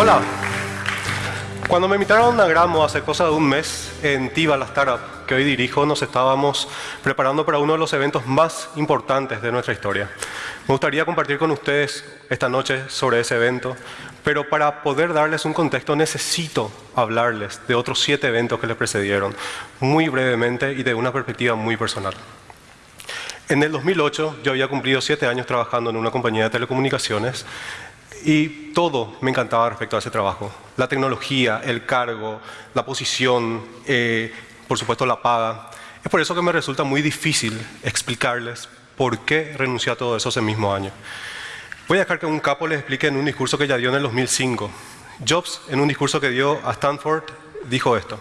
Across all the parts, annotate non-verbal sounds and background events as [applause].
Hola. Cuando me invitaron a Gramo hace cosa de un mes en TIVA, la startup que hoy dirijo, nos estábamos preparando para uno de los eventos más importantes de nuestra historia. Me gustaría compartir con ustedes esta noche sobre ese evento, pero para poder darles un contexto necesito hablarles de otros siete eventos que les precedieron, muy brevemente y de una perspectiva muy personal. En el 2008 yo había cumplido siete años trabajando en una compañía de telecomunicaciones y todo me encantaba respecto a ese trabajo. La tecnología, el cargo, la posición, eh, por supuesto la paga. Es por eso que me resulta muy difícil explicarles por qué renuncié a todo eso ese mismo año. Voy a dejar que un capo les explique en un discurso que ya dio en el 2005. Jobs, en un discurso que dio a Stanford, dijo esto.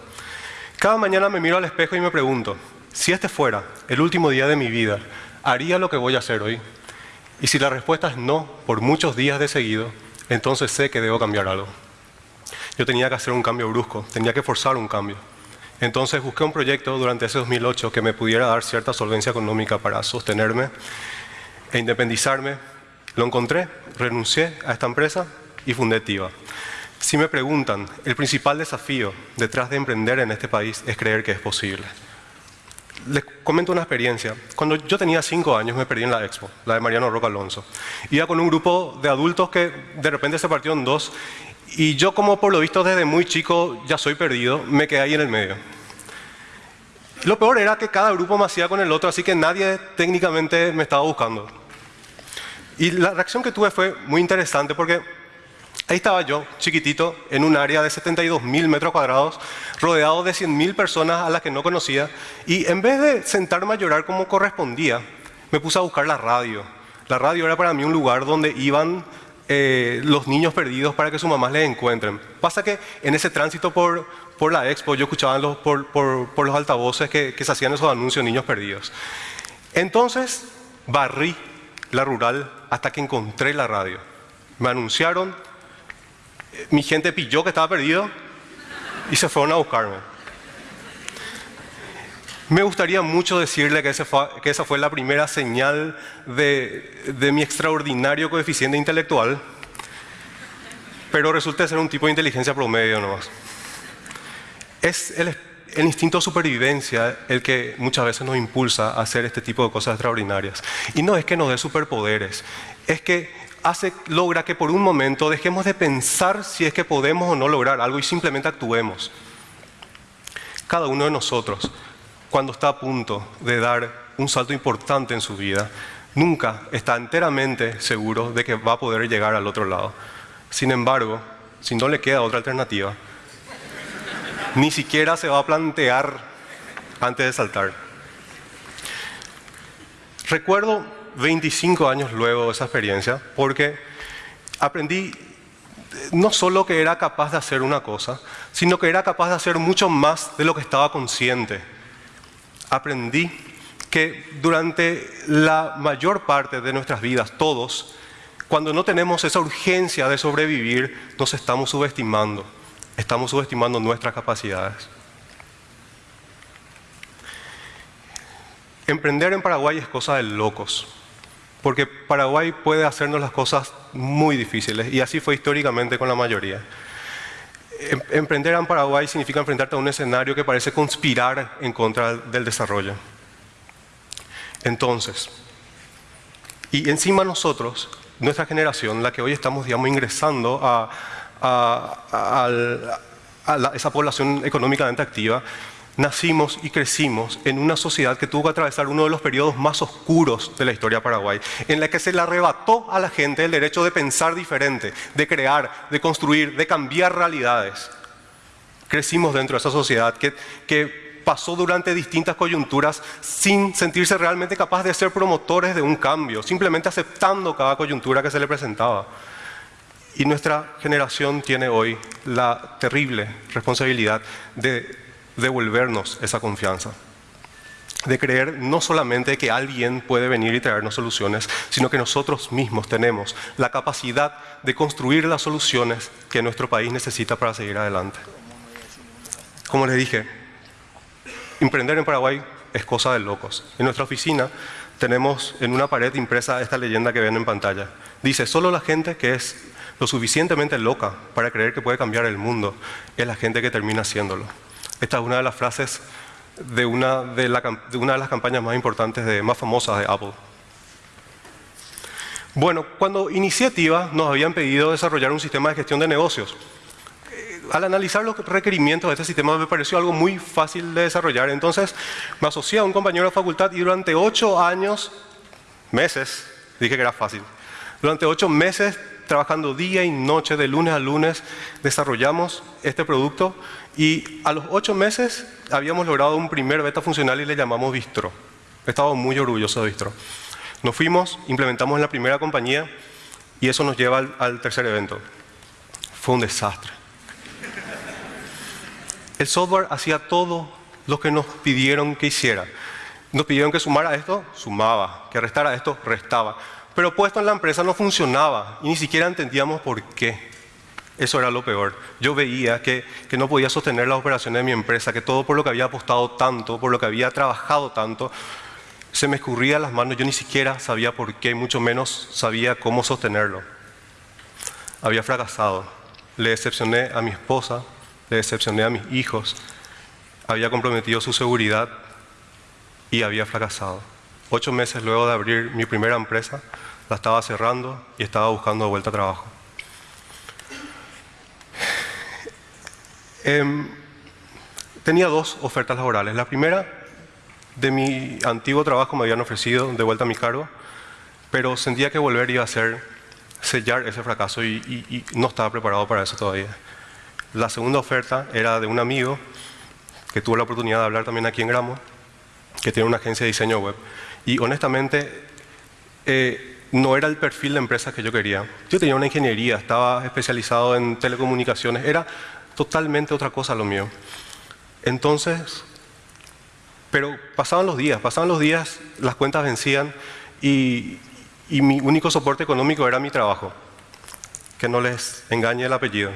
Cada mañana me miro al espejo y me pregunto, si este fuera el último día de mi vida, ¿haría lo que voy a hacer hoy? Y si la respuesta es no, por muchos días de seguido, entonces sé que debo cambiar algo. Yo tenía que hacer un cambio brusco, tenía que forzar un cambio. Entonces busqué un proyecto durante ese 2008 que me pudiera dar cierta solvencia económica para sostenerme e independizarme. Lo encontré, renuncié a esta empresa y fundé TIVA. Si me preguntan, el principal desafío detrás de emprender en este país es creer que es posible les comento una experiencia. Cuando yo tenía cinco años me perdí en la expo, la de Mariano Roca Alonso. Iba con un grupo de adultos que de repente se partió en dos y yo como por lo visto desde muy chico ya soy perdido, me quedé ahí en el medio. Lo peor era que cada grupo me hacía con el otro, así que nadie técnicamente me estaba buscando. Y la reacción que tuve fue muy interesante porque Ahí estaba yo, chiquitito, en un área de 72 mil metros cuadrados, rodeado de 100 mil personas a las que no conocía, y en vez de sentarme a llorar como correspondía, me puse a buscar la radio. La radio era para mí un lugar donde iban eh, los niños perdidos para que sus mamás les encuentren. Pasa que en ese tránsito por, por la expo yo escuchaba los, por, por, los altavoces que, que se hacían esos anuncios niños perdidos. Entonces barrí la rural hasta que encontré la radio. Me anunciaron mi gente pilló que estaba perdido y se fueron a buscarme. Me gustaría mucho decirle que, esa fue la primera señal de, de, mi extraordinario coeficiente intelectual, pero resulta ser un tipo de inteligencia promedio nomás. Es el, el instinto de supervivencia el que muchas veces nos impulsa a hacer este tipo de cosas extraordinarias. Y no es que nos dé superpoderes, es que hace, logra que por un momento dejemos de pensar si es que podemos o no lograr algo y simplemente actuemos. Cada uno de nosotros, cuando está a punto de dar un salto importante en su vida, nunca está enteramente seguro de que va a poder llegar al otro lado. Sin embargo, si no le queda otra alternativa, ni siquiera se va a plantear antes de saltar. Recuerdo 25 años luego de esa experiencia, porque aprendí no solo que era capaz de hacer una cosa, sino que era capaz de hacer mucho más de lo que estaba consciente. Aprendí que durante la mayor parte de nuestras vidas, todos, cuando no tenemos esa urgencia de sobrevivir, nos estamos subestimando, estamos subestimando nuestras capacidades. Emprender en Paraguay es cosa de locos. Porque Paraguay puede hacernos las cosas muy difíciles y así fue históricamente con la mayoría. Em, emprender en Paraguay significa enfrentarte a un escenario que parece conspirar en contra del desarrollo. Entonces, y encima nosotros, nuestra generación, la que hoy estamos, digamos, ingresando a, esa población económicamente activa, nacimos y crecimos en una sociedad que tuvo que atravesar uno de los periodos más oscuros de la historia de Paraguay, en la que se le arrebató a la gente el derecho de pensar diferente, de crear, de construir, de cambiar realidades. Crecimos dentro de esa sociedad que, que pasó durante distintas coyunturas sin sentirse realmente capaz de ser promotores de un cambio, simplemente aceptando cada coyuntura que se le presentaba. Y nuestra generación tiene hoy la terrible responsabilidad de devolvernos esa confianza. De creer no solamente que alguien puede venir y traernos soluciones, sino que nosotros mismos tenemos la capacidad de construir las soluciones que nuestro país necesita para seguir adelante. Como les dije, emprender en Paraguay es cosa de locos. En nuestra oficina tenemos en una pared impresa esta leyenda que ven en pantalla. Dice, solo la gente que es lo suficientemente loca para creer que puede cambiar el mundo es la gente que termina haciéndolo. Esta es una de las frases de una de, una de las campañas más importantes, de, más famosas de Apple. Bueno, cuando inicié TIVA nos habían pedido desarrollar un sistema de gestión de negocios. Eh, al analizar los requerimientos de este sistema me pareció algo muy fácil de desarrollar. Entonces me asocié a un compañero de facultad y durante ocho años, meses, dije que era fácil, durante ocho meses trabajando día y noche, de lunes a lunes, desarrollamos este producto y a los ocho meses habíamos logrado un primer beta funcional y le llamamos Bistro. Estaba muy orgulloso de Bistro. Nos fuimos, implementamos en la primera compañía y eso nos lleva al, tercer evento. Fue un desastre. El software hacía todo lo que nos pidieron que hiciera. Nos pidieron que sumara esto, sumaba, que restara esto, restaba. Pero puesto en la empresa no funcionaba y ni siquiera entendíamos por qué. Eso era lo peor. Yo veía que, que, no podía sostener las operaciones de mi empresa, que todo por lo que había apostado tanto, por lo que había trabajado tanto, se me escurría las manos. Yo ni siquiera sabía por qué, mucho menos sabía cómo sostenerlo. Había fracasado. Le decepcioné a mi esposa, le decepcioné a mis hijos, había comprometido su seguridad y había fracasado. Ocho meses luego de abrir mi primera empresa, la estaba cerrando y estaba buscando de vuelta trabajo. Em, tenía dos ofertas laborales. La primera, de mi antiguo trabajo me habían ofrecido de vuelta a mi cargo, pero sentía que volver iba a ser sellar ese fracaso y, y no estaba preparado para eso todavía. La segunda oferta era de un amigo que tuvo la oportunidad de hablar también aquí en Gramo, que tiene una agencia de diseño web. Y honestamente, eh, no era el perfil de empresa que yo quería. Yo tenía una ingeniería, estaba especializado en telecomunicaciones, era totalmente otra cosa lo mío. Entonces, pero pasaban los días, pasaban los días, las cuentas vencían y, y mi único soporte económico era mi trabajo. Que no les engañe el apellido.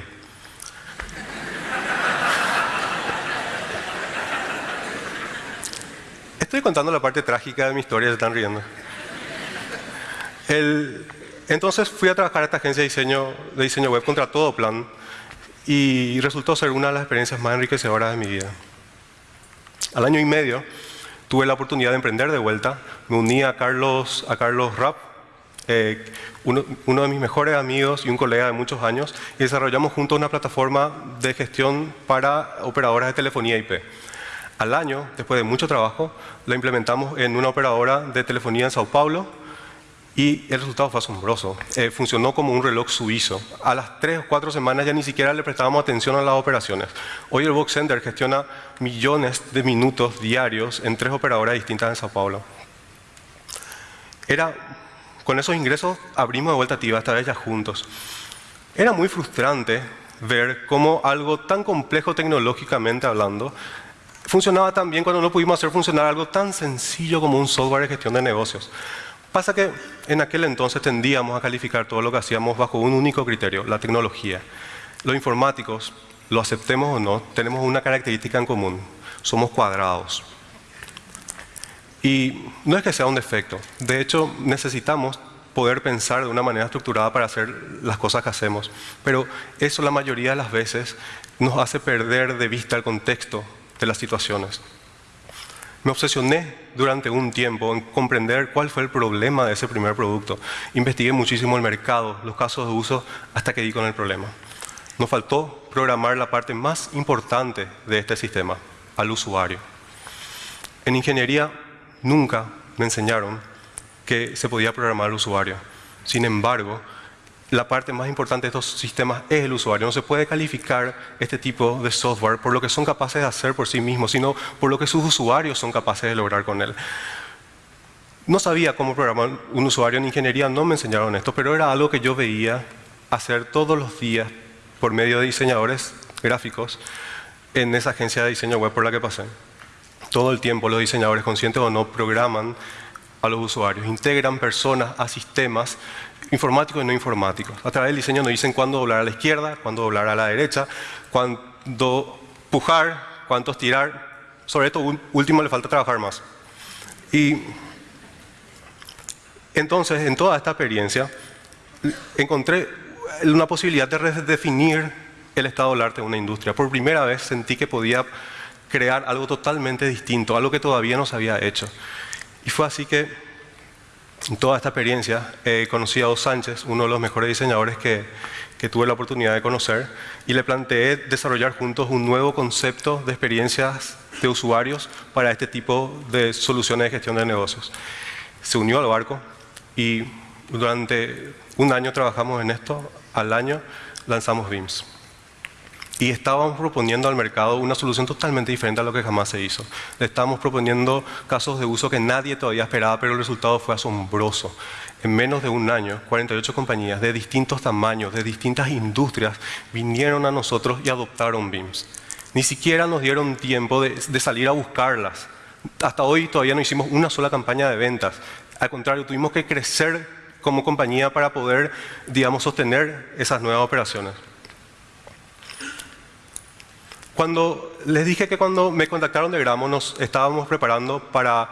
Estoy contando la parte trágica de mi historia, se están riendo entonces fui a trabajar a esta agencia de diseño, de diseño web contra todo plan y resultó ser una de las experiencias más enriquecedoras de mi vida. Al año y medio tuve la oportunidad de emprender de vuelta, me uní a Carlos, a Carlos Rapp, eh, uno, uno, de mis mejores amigos y un colega de muchos años, y desarrollamos juntos una plataforma de gestión para operadoras de telefonía IP. Al año, después de mucho trabajo, la implementamos en una operadora de telefonía en Sao Paulo, y el resultado fue asombroso. Eh, funcionó como un reloj suizo. A las tres o cuatro semanas ya ni siquiera le prestábamos atención a las operaciones. Hoy el Box Center gestiona millones de minutos diarios en tres operadoras distintas en Sao Paulo. Era, con esos ingresos abrimos de vuelta a esta vez juntos. Era muy frustrante ver cómo algo tan complejo tecnológicamente hablando funcionaba tan bien cuando no pudimos hacer funcionar algo tan sencillo como un software de gestión de negocios. Pasa que en aquel entonces tendíamos a calificar todo lo que hacíamos bajo un único criterio, la tecnología. Los informáticos, lo aceptemos o no, tenemos una característica en común, somos cuadrados. Y no es que sea un defecto, de hecho necesitamos poder pensar de una manera estructurada para hacer las cosas que hacemos, pero eso la mayoría de las veces nos hace perder de vista el contexto de las situaciones. Me obsesioné durante un tiempo en comprender cuál fue el problema de ese primer producto. Investigué muchísimo el mercado, los casos de uso, hasta que di con el problema. Nos faltó programar la parte más importante de este sistema, al usuario. En ingeniería nunca me enseñaron que se podía programar al usuario. Sin embargo, la parte más importante de estos sistemas es el usuario. No se puede calificar este tipo de software por lo que son capaces de hacer por sí mismos, sino por lo que sus usuarios son capaces de lograr con él. No sabía cómo programar un usuario en ingeniería, no me enseñaron esto, pero era algo que yo veía hacer todos los días por medio de diseñadores gráficos en esa agencia de diseño web por la que pasé. Todo el tiempo los diseñadores, conscientes o no, programan a los usuarios, integran personas a sistemas informáticos y no informáticos. A través del diseño nos dicen cuándo doblar a la izquierda, cuándo doblar a la derecha, cuándo pujar, cuánto estirar. Sobre esto último le falta trabajar más. Y entonces, en toda esta experiencia, encontré una posibilidad de redefinir el estado del arte de una industria. Por primera vez sentí que podía crear algo totalmente distinto, algo que todavía no se había hecho. Y fue así que en toda esta experiencia conocí a Dos Sánchez, uno de los mejores diseñadores que, que tuve la oportunidad de conocer, y le planteé desarrollar juntos un nuevo concepto de experiencias de usuarios para este tipo de soluciones de gestión de negocios. Se unió al barco y durante un año trabajamos en esto, al año lanzamos BIMS y estábamos proponiendo al mercado una solución totalmente diferente a lo que jamás se hizo. Le estábamos proponiendo casos de uso que nadie todavía esperaba, pero el resultado fue asombroso. En menos de un año, 48 compañías de distintos tamaños, de distintas industrias, vinieron a nosotros y adoptaron BIMS. Ni siquiera nos dieron tiempo de, de salir a buscarlas. Hasta hoy todavía no hicimos una sola campaña de ventas. Al contrario, tuvimos que crecer como compañía para poder, digamos, sostener esas nuevas operaciones. Cuando les dije que cuando me contactaron de Gramo nos estábamos preparando para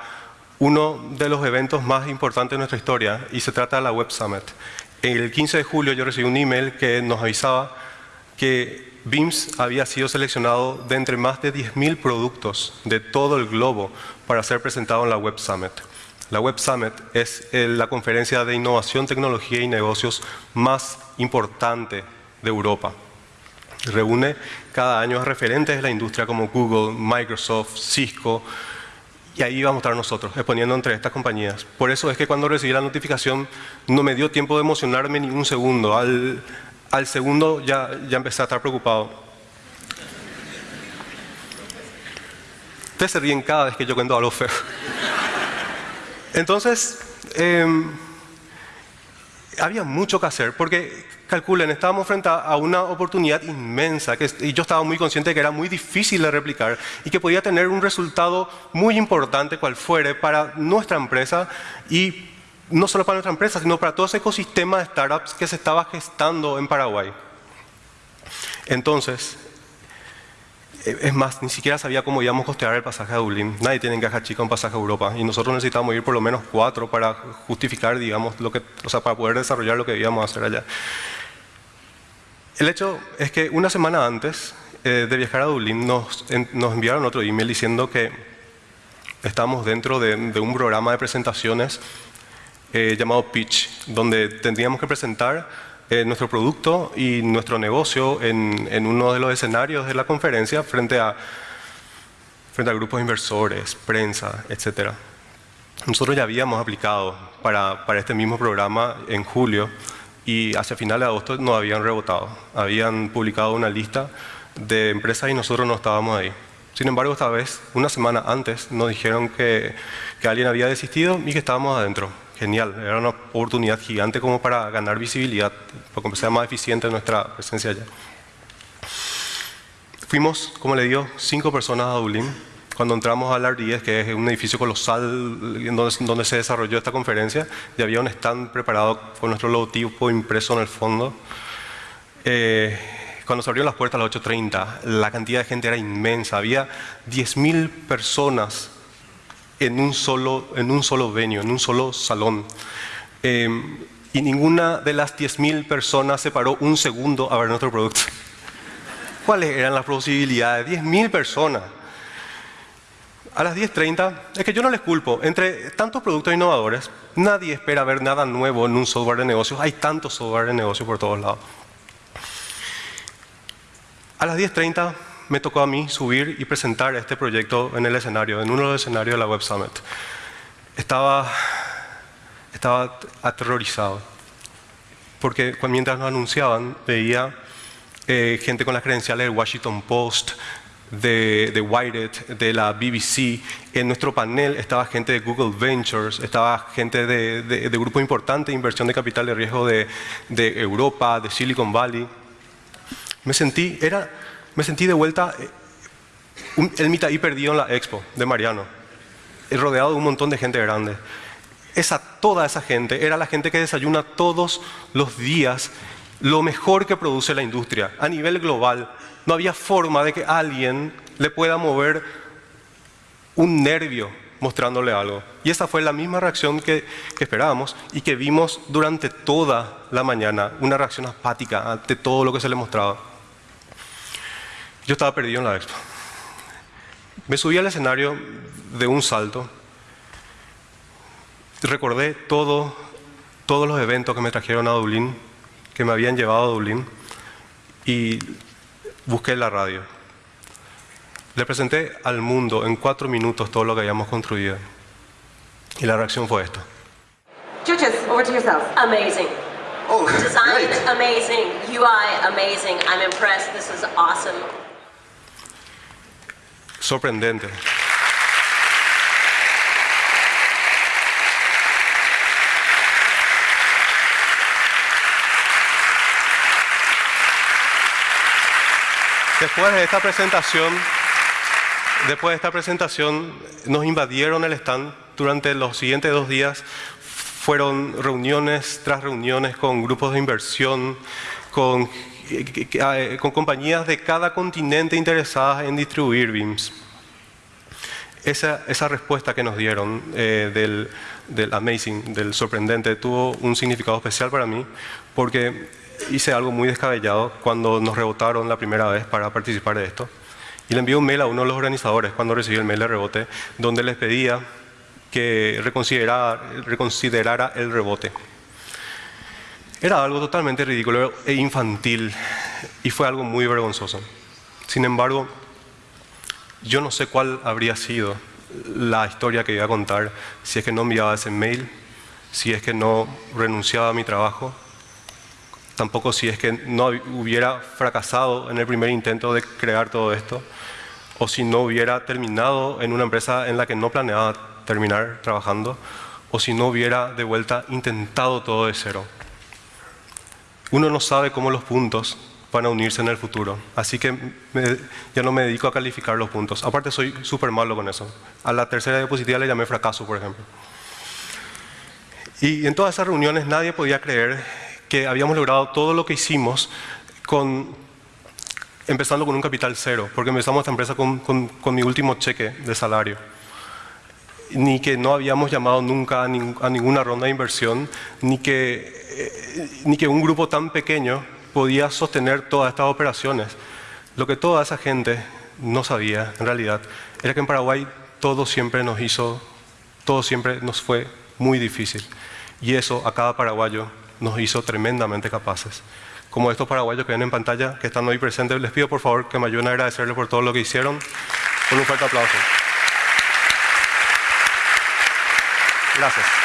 uno de los eventos más importantes de nuestra historia y se trata de la Web Summit. El 15 de julio yo recibí un email que nos avisaba que BIMS había sido seleccionado de entre más de 10.000 productos de todo el globo para ser presentado en la Web Summit. La Web Summit es eh, la conferencia de innovación, tecnología y negocios más importante de Europa. Reúne cada año a referentes de la industria como Google, Microsoft, Cisco, y ahí vamos a estar nosotros, exponiendo entre estas compañías. Por eso es que cuando recibí la notificación no me dio tiempo de emocionarme ni un segundo. Al, segundo ya, ya empecé a estar preocupado. Ustedes se ríen cada vez que yo cuento algo feo. Entonces, eh, había mucho que hacer, porque calculen, estábamos frente a una oportunidad inmensa que, y yo estaba muy consciente de que era muy difícil de replicar y que podía tener un resultado muy importante cual fuere para nuestra empresa y no solo para nuestra empresa, sino para todo ese ecosistema de startups que se estaba gestando en Paraguay. Entonces, es más, ni siquiera sabía cómo íbamos a costear el pasaje a Dublín. Nadie tiene en caja chica un pasaje a Europa y nosotros necesitábamos ir por lo menos cuatro para justificar, digamos, lo que, o sea, para poder desarrollar lo que íbamos a hacer allá. El hecho es que una semana antes eh, de viajar a Dublín nos, nos, enviaron otro email diciendo que estábamos dentro de, un programa de presentaciones eh, llamado Pitch, donde tendríamos que presentar eh, nuestro producto y nuestro negocio en, uno de los escenarios de la conferencia frente a, frente a grupos inversores, prensa, etc. Nosotros ya habíamos aplicado para, para este mismo programa en julio y hacia finales de agosto nos habían rebotado. Habían publicado una lista de empresas y nosotros no estábamos ahí. Sin embargo, esta vez, una semana antes, nos dijeron que, que alguien había desistido y que estábamos adentro genial, era una oportunidad gigante como para ganar visibilidad, para que sea más eficiente nuestra presencia allá. Fuimos, como le digo, cinco personas a Dublín. Cuando entramos al R10, que es un edificio colosal donde, donde se desarrolló esta conferencia, ya había un stand preparado con nuestro logotipo impreso en el fondo. Eh, cuando se abrieron las puertas a las 8.30, la cantidad de gente era inmensa. Había 10.000 personas en un solo, en un solo venue, en un solo salón. Em, y ninguna de las 10.000 personas se paró un segundo a ver nuestro producto. [laughs] ¿Cuáles eran las posibilidades? 10.000 personas. A las 10.30, es que yo no les culpo, entre tantos productos innovadores, nadie espera ver nada nuevo en un software de negocios, hay tantos software de negocios por todos lados. A las 10.30 me tocó a mí subir y presentar este proyecto en el escenario, en uno de los escenarios de la Web Summit. Estaba, estaba aterrorizado, porque mientras nos anunciaban veía eh, gente con las credenciales del Washington Post, de, de Wired, de la BBC. En nuestro panel estaba gente de Google Ventures, estaba gente de, de, de grupos importantes de inversión de capital de riesgo de, de Europa, de Silicon Valley. Me sentí, era, me sentí de vuelta eh, el mitad perdido en la expo de Mariano, rodeado de un montón de gente grande. Esa, toda esa gente era la gente que desayuna todos los días lo mejor que produce la industria a nivel global. No había forma de que alguien le pueda mover un nervio mostrándole algo. Y esa fue la misma reacción que esperábamos y que vimos durante toda la mañana, una reacción apática ante todo lo que se le mostraba. Yo estaba perdido en la expo. Me subí al escenario de un salto. Recordé todo, todos los eventos que me trajeron a Dublín, que me habían llevado a Dublín, y busqué la radio. Le presenté al mundo en cuatro minutos todo lo que habíamos construido. Y la reacción fue esta. Judges, over to yourself. Amazing. Oh, Design great. amazing. UI amazing. I'm impressed. This is awesome. Sorprendente. Después de esta presentación, después de esta presentación, nos invadieron el stand durante los siguientes dos días. Fueron reuniones tras reuniones con grupos de inversión, con, con compañías de cada continente interesadas en distribuir BIMs. Esa, esa respuesta que nos dieron eh, del, del amazing, del sorprendente, tuvo un significado especial para mí porque hice algo muy descabellado cuando nos rebotaron la primera vez para participar de esto. Y le envié un mail a uno de los organizadores cuando recibí el mail de rebote, donde les pedía que reconsiderara, reconsiderara el rebote. Era algo totalmente ridículo e infantil y fue algo muy vergonzoso. Sin embargo, yo no sé cuál habría sido la historia que iba a contar si es que no enviaba ese mail, si es que no renunciaba a mi trabajo, tampoco si es que no hubiera fracasado en el primer intento de crear todo esto, o si no hubiera terminado en una empresa en la que no planeaba terminar trabajando, o si no hubiera de vuelta intentado todo de cero. Uno no sabe cómo los puntos van a unirse en el futuro, así que ya no me dedico a calificar los puntos. Aparte soy súper malo con eso. A la tercera diapositiva le llamé fracaso, por ejemplo. Y en todas esas reuniones nadie podía creer que habíamos logrado todo lo que hicimos con, empezando con un capital cero, porque empezamos esta empresa con, mi último cheque de salario. Ni que no habíamos llamado nunca a ninguna ronda de inversión, ni que, eh, ni que un grupo tan pequeño podía sostener todas estas operaciones. Lo que toda esa gente no sabía, en realidad, era que en Paraguay todo siempre nos hizo, todo siempre nos fue muy difícil. Y eso a cada paraguayo nos hizo tremendamente capaces. Como estos paraguayos que ven en pantalla, que están hoy presentes, les pido por favor que me ayuden a agradecerles por todo lo que hicieron. Con un fuerte aplauso. Gracias.